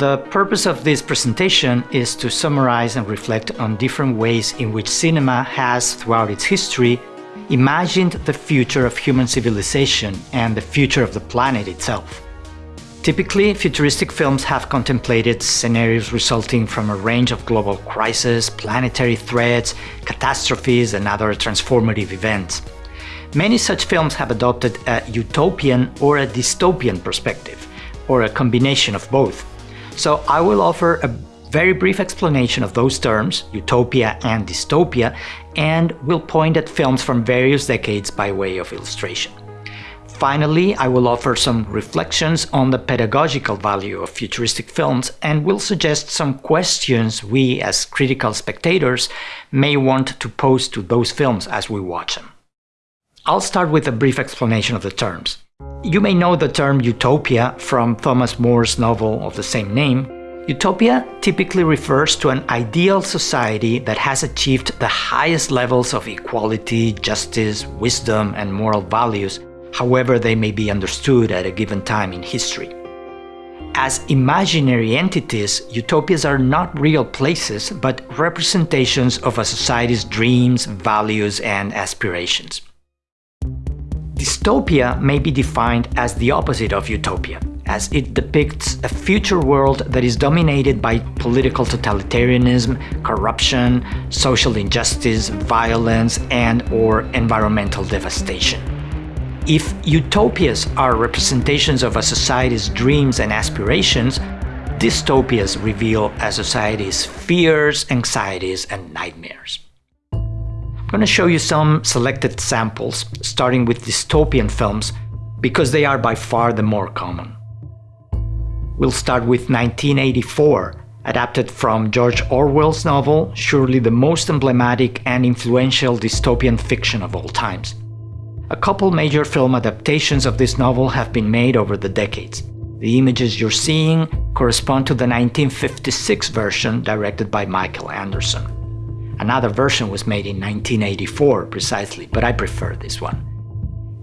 The purpose of this presentation is to summarize and reflect on different ways in which cinema has, throughout its history, imagined the future of human civilization and the future of the planet itself. Typically, futuristic films have contemplated scenarios resulting from a range of global crises, planetary threats, catastrophes, and other transformative events. Many such films have adopted a utopian or a dystopian perspective, or a combination of both. So I will offer a very brief explanation of those terms, utopia and dystopia, and will point at films from various decades by way of illustration. Finally, I will offer some reflections on the pedagogical value of futuristic films and will suggest some questions we, as critical spectators, may want to pose to those films as we watch them. I'll start with a brief explanation of the terms. You may know the term utopia from Thomas More's novel of the same name. Utopia typically refers to an ideal society that has achieved the highest levels of equality, justice, wisdom, and moral values however they may be understood at a given time in history. As imaginary entities, utopias are not real places, but representations of a society's dreams, values, and aspirations. Dystopia may be defined as the opposite of utopia, as it depicts a future world that is dominated by political totalitarianism, corruption, social injustice, violence, and or environmental devastation. If utopias are representations of a society's dreams and aspirations, dystopias reveal a society's fears, anxieties, and nightmares. I'm going to show you some selected samples, starting with dystopian films, because they are by far the more common. We'll start with 1984, adapted from George Orwell's novel, surely the most emblematic and influential dystopian fiction of all times. A couple major film adaptations of this novel have been made over the decades. The images you're seeing correspond to the 1956 version directed by Michael Anderson. Another version was made in 1984 precisely, but I prefer this one.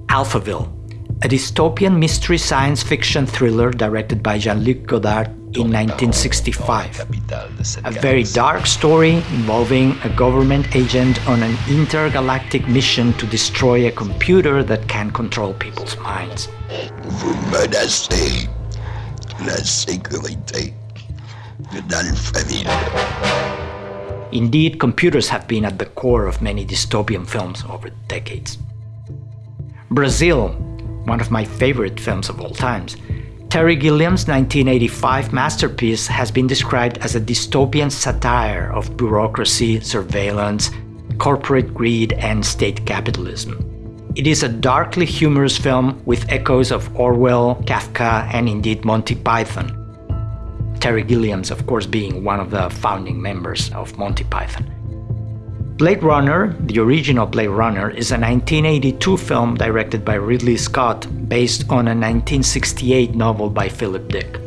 Alphaville, a dystopian mystery science fiction thriller directed by Jean-Luc Godard in 1965. A very dark story involving a government agent on an intergalactic mission to destroy a computer that can control people's minds. Indeed, computers have been at the core of many dystopian films over decades. Brazil, one of my favorite films of all times, Terry Gilliam's 1985 masterpiece has been described as a dystopian satire of bureaucracy, surveillance, corporate greed, and state capitalism. It is a darkly humorous film with echoes of Orwell, Kafka, and indeed Monty Python. Terry Gilliam's, of course, being one of the founding members of Monty Python. Blade Runner, the original Blade Runner, is a 1982 film directed by Ridley Scott based on a 1968 novel by Philip Dick.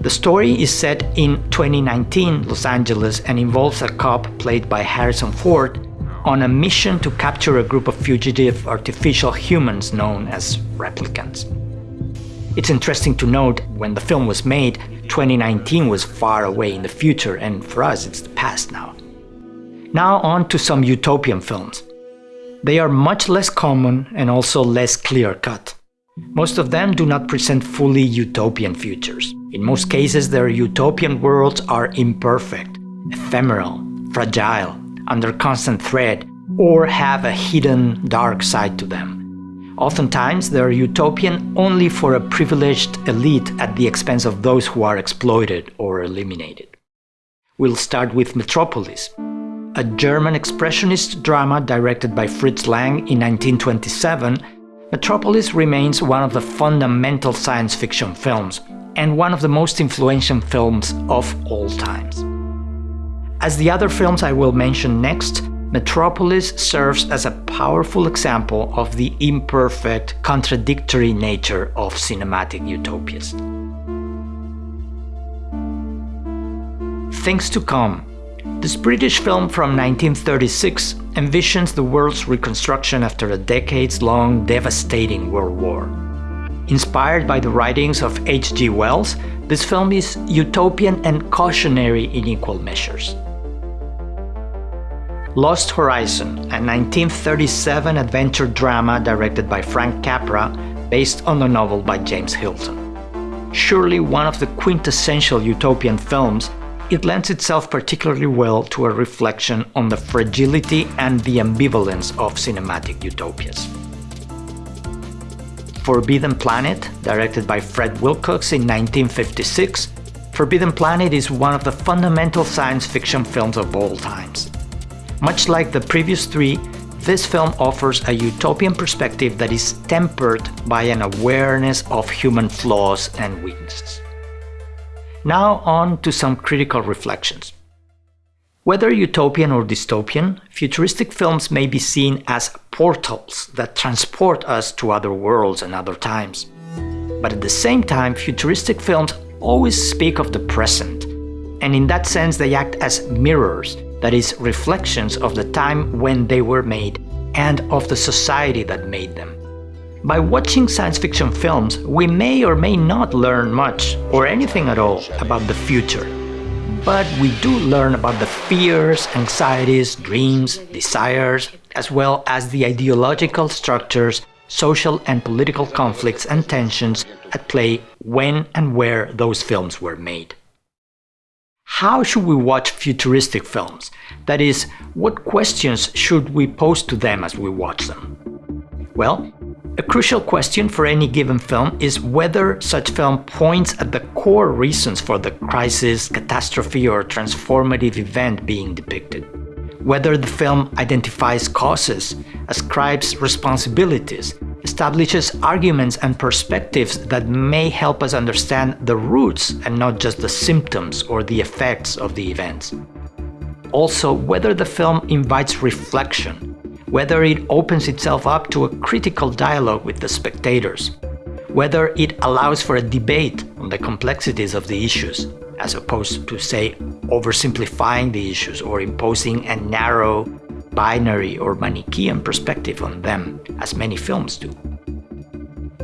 The story is set in 2019 Los Angeles and involves a cop played by Harrison Ford on a mission to capture a group of fugitive artificial humans known as replicants. It's interesting to note when the film was made, 2019 was far away in the future and for us it's the past now. Now on to some utopian films. They are much less common and also less clear-cut. Most of them do not present fully utopian futures. In most cases, their utopian worlds are imperfect, ephemeral, fragile, under constant threat, or have a hidden dark side to them. Oftentimes, they are utopian only for a privileged elite at the expense of those who are exploited or eliminated. We'll start with Metropolis, a German expressionist drama directed by Fritz Lang in 1927, Metropolis remains one of the fundamental science fiction films and one of the most influential films of all times. As the other films I will mention next, Metropolis serves as a powerful example of the imperfect, contradictory nature of cinematic utopias. Things to Come this British film from 1936 envisions the world's reconstruction after a decades-long devastating world war. Inspired by the writings of H.G. Wells, this film is utopian and cautionary in equal measures. Lost Horizon, a 1937 adventure drama directed by Frank Capra based on the novel by James Hilton. Surely one of the quintessential utopian films, it lends itself particularly well to a reflection on the fragility and the ambivalence of cinematic utopias. Forbidden Planet, directed by Fred Wilcox in 1956, Forbidden Planet is one of the fundamental science fiction films of all times. Much like the previous three, this film offers a utopian perspective that is tempered by an awareness of human flaws and weaknesses. Now on to some critical reflections. Whether utopian or dystopian, futuristic films may be seen as portals that transport us to other worlds and other times. But at the same time, futuristic films always speak of the present, and in that sense they act as mirrors, that is, reflections of the time when they were made and of the society that made them. By watching science fiction films, we may or may not learn much, or anything at all, about the future but we do learn about the fears, anxieties, dreams, desires, as well as the ideological structures, social and political conflicts and tensions at play when and where those films were made. How should we watch futuristic films? That is, what questions should we pose to them as we watch them? Well, a crucial question for any given film is whether such film points at the core reasons for the crisis, catastrophe or transformative event being depicted. Whether the film identifies causes, ascribes responsibilities, establishes arguments and perspectives that may help us understand the roots and not just the symptoms or the effects of the events. Also, whether the film invites reflection, whether it opens itself up to a critical dialogue with the spectators, whether it allows for a debate on the complexities of the issues, as opposed to, say, oversimplifying the issues or imposing a narrow, binary or Manichaean perspective on them, as many films do.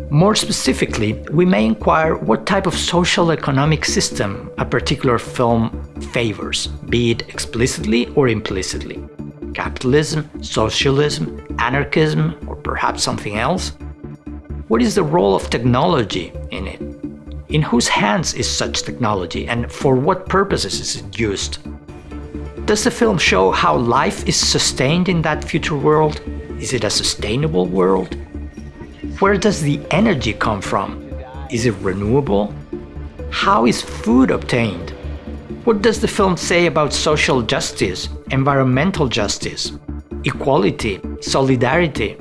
More specifically, we may inquire what type of social economic system a particular film favors, be it explicitly or implicitly capitalism, socialism, anarchism, or perhaps something else? What is the role of technology in it? In whose hands is such technology and for what purposes is it used? Does the film show how life is sustained in that future world? Is it a sustainable world? Where does the energy come from? Is it renewable? How is food obtained? What does the film say about social justice, environmental justice, equality, solidarity,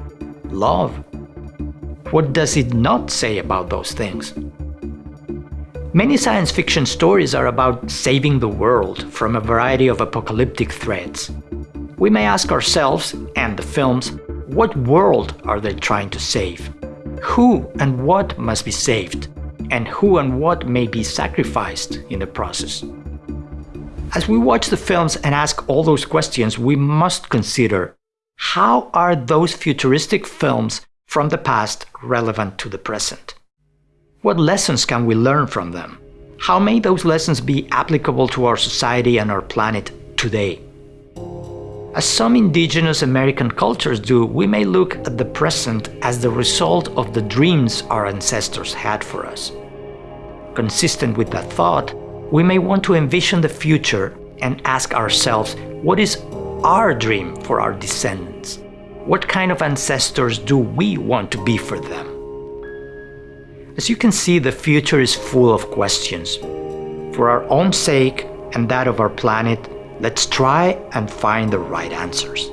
love? What does it not say about those things? Many science fiction stories are about saving the world from a variety of apocalyptic threats. We may ask ourselves, and the films, what world are they trying to save? Who and what must be saved? And who and what may be sacrificed in the process? As we watch the films and ask all those questions, we must consider how are those futuristic films from the past relevant to the present? What lessons can we learn from them? How may those lessons be applicable to our society and our planet today? As some indigenous American cultures do, we may look at the present as the result of the dreams our ancestors had for us. Consistent with that thought, we may want to envision the future and ask ourselves, what is our dream for our descendants? What kind of ancestors do we want to be for them? As you can see, the future is full of questions. For our own sake and that of our planet, let's try and find the right answers.